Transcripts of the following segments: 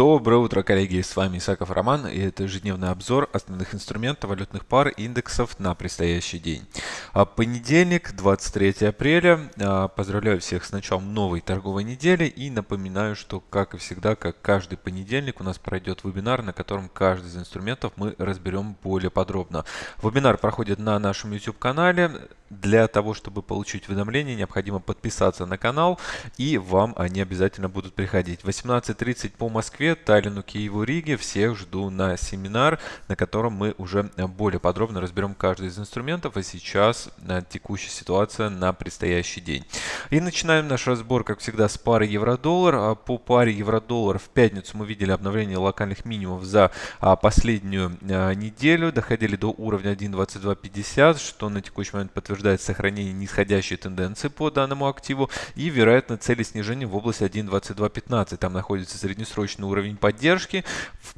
Доброе утро, коллеги! С вами Исаков Роман, и это ежедневный обзор основных инструментов валютных пар и индексов на предстоящий день. А, понедельник, 23 апреля. А, поздравляю всех с началом новой торговой недели и напоминаю, что, как и всегда, как каждый понедельник, у нас пройдет вебинар, на котором каждый из инструментов мы разберем более подробно. Вебинар проходит на нашем YouTube-канале. Для того, чтобы получить уведомления, необходимо подписаться на канал, и вам они обязательно будут приходить. 18.30 по Москве, Таллину, Киеву, Риге. Всех жду на семинар, на котором мы уже более подробно разберем каждый из инструментов, а сейчас э, текущая ситуация на предстоящий день. И начинаем наш разбор, как всегда, с пары евро-доллар. А по паре евро-доллар в пятницу мы видели обновление локальных минимумов за а, последнюю а, неделю. Доходили до уровня 1.2250, что на текущий момент подтверждает сохранение нисходящей тенденции по данному активу и, вероятно, цели снижения в области 1.2215. Там находится среднесрочный уровень поддержки.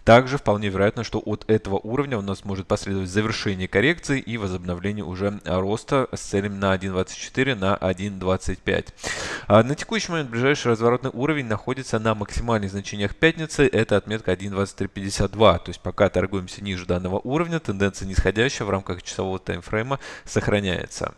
Также вполне вероятно, что от этого уровня у нас может последовать завершение коррекции и возобновление уже роста с целями на 1.24 на 1.25. А на текущий момент ближайший разворотный уровень находится на максимальных значениях пятницы. Это отметка 1.2352. То есть пока торгуемся ниже данного уровня, тенденция нисходящая в рамках часового таймфрейма сохраняется.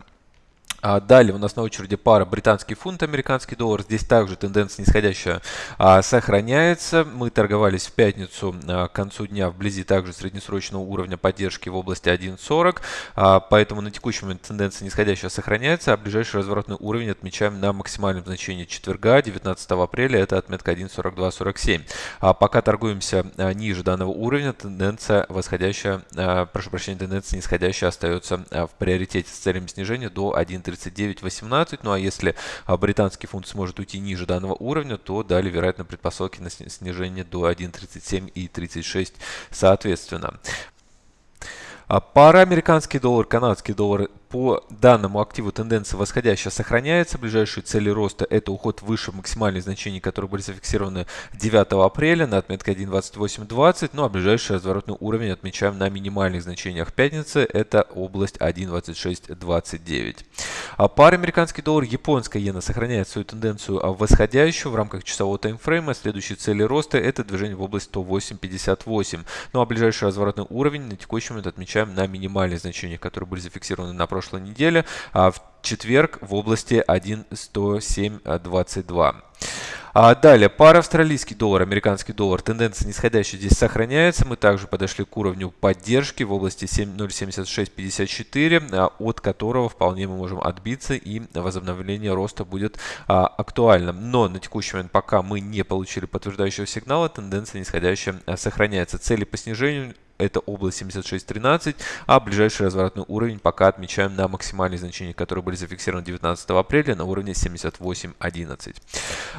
А далее у нас на очереди пара британский фунт, американский доллар. Здесь также тенденция нисходящая а, сохраняется. Мы торговались в пятницу а, к концу дня вблизи также среднесрочного уровня поддержки в области 1.40. А, поэтому на текущий момент тенденция нисходящая сохраняется, а ближайший разворотный уровень отмечаем на максимальном значении четверга, 19 апреля. Это отметка 1.4247. А, пока торгуемся ниже данного уровня, тенденция восходящая, прошу прощения, тенденция нисходящая остается в приоритете с целями снижения до 1.30. 39.18. Ну а если а, британский фунт сможет уйти ниже данного уровня, то далее, вероятно, предпосылки на снижение до 1.37 и 36 соответственно. А пара американский доллар, канадский доллар по данному активу тенденция восходящая сохраняется. Ближайшие цели роста это уход выше максимальных значений, которые были зафиксированы 9 апреля на отметке 1.2820. Ну а ближайший разворотный уровень отмечаем на минимальных значениях пятницы. Это область 1.2629. А пара американский доллар, японская иена сохраняет свою тенденцию восходящую в рамках часового таймфрейма. Следующие цели роста это движение в область 108.58. Ну а ближайший разворотный уровень на текущий момент отмечаем на минимальных значениях, которые были зафиксированы на прошлой неделе, а в четверг в области 1.10722. А далее, пара австралийский доллар, американский доллар. Тенденция нисходящая здесь сохраняется. Мы также подошли к уровню поддержки в области 0.7654, а, от которого вполне мы можем отбиться и возобновление роста будет а, актуальным. Но на текущий момент, пока мы не получили подтверждающего сигнала, тенденция нисходящая а, сохраняется. Цели по снижению это область 76.13, а ближайший разворотный уровень пока отмечаем на максимальные значения, которые были зафиксированы 19 апреля на уровне 78.11.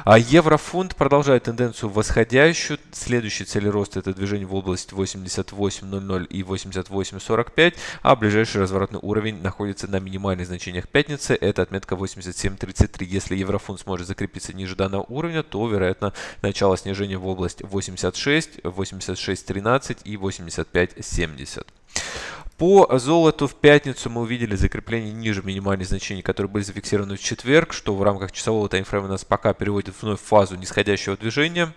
А еврофунт продолжает тенденцию восходящую. Следующие цели роста это движение в область 88.00 и 88.45, а ближайший разворотный уровень находится на минимальных значениях пятницы, это отметка 87.33. Если еврофунт сможет закрепиться ниже данного уровня, то вероятно начало снижения в область 86, 86.13 и 80 65,70. По золоту в пятницу мы увидели закрепление ниже минимальных значений, которые были зафиксированы в четверг, что в рамках часового таймфрейма нас пока переводит вновь в фазу нисходящего движения.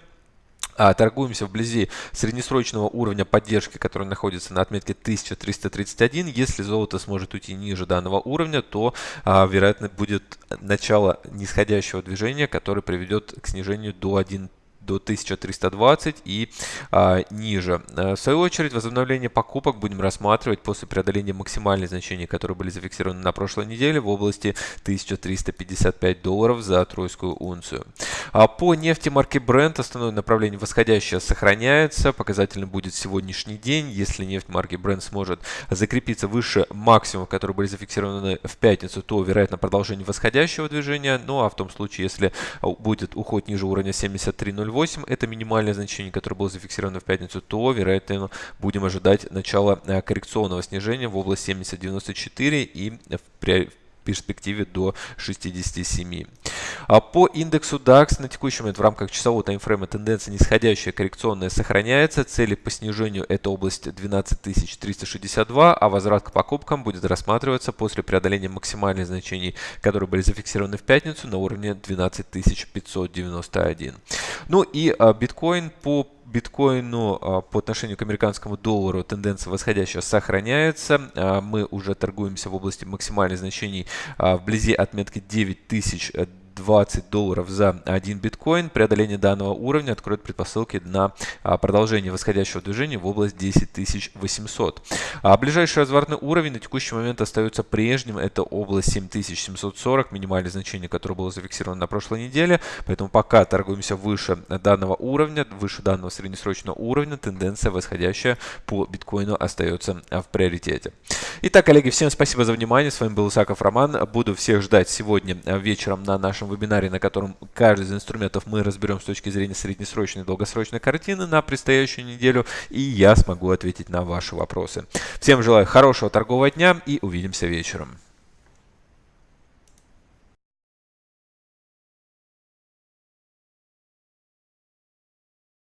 А, торгуемся вблизи среднесрочного уровня поддержки, который находится на отметке 1331. Если золото сможет уйти ниже данного уровня, то, а, вероятно, будет начало нисходящего движения, которое приведет к снижению до 1 до 1320 и а, ниже. Э, в свою очередь, возобновление покупок будем рассматривать после преодоления максимальных значений, которые были зафиксированы на прошлой неделе в области 1355 долларов за тройскую унцию. А по нефти марки Brent основное направление восходящее сохраняется. Показательным будет сегодняшний день. Если нефть марки Brent сможет закрепиться выше максимумов, которые были зафиксированы в пятницу, то вероятно продолжение восходящего движения. Ну а в том случае, если будет уход ниже уровня 73.08, 0,8 это минимальное значение, которое было зафиксировано в пятницу, то, вероятно, будем ожидать начала э, коррекционного снижения в область 70.94 и в перспективе до 67. А по индексу DAX на текущий момент в рамках часового таймфрейма тенденция нисходящая коррекционная сохраняется. Цели по снижению это область 12362, а возврат к покупкам будет рассматриваться после преодоления максимальных значений, которые были зафиксированы в пятницу на уровне 12591. Ну и а, биткоин по биткоину а, по отношению к американскому доллару тенденция восходящая сохраняется. Мы уже торгуемся в области максимальных значений вблизи отметки 9000 20 долларов за один биткоин. Преодоление данного уровня откроет предпосылки на а, продолжение восходящего движения в область 10 800. А ближайший разворотный уровень на текущий момент остается прежним. Это область 7740, минимальное значение, которое было зафиксировано на прошлой неделе. Поэтому пока торгуемся выше данного уровня, выше данного среднесрочного уровня, тенденция восходящая по биткоину остается в приоритете. Итак, коллеги, всем спасибо за внимание. С вами был Исаков Роман. Буду всех ждать сегодня вечером на нашем вебинаре, на котором каждый из инструментов мы разберем с точки зрения среднесрочной и долгосрочной картины на предстоящую неделю, и я смогу ответить на ваши вопросы. Всем желаю хорошего торгового дня и увидимся вечером.